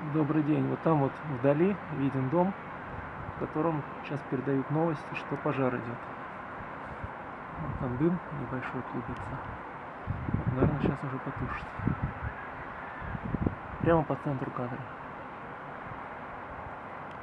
Добрый день. Вот там вот вдали виден дом, в котором сейчас передают новости, что пожар идет. Вот там дым небольшой клубится. Вот, наверное, сейчас уже потушит. Прямо по центру кадра.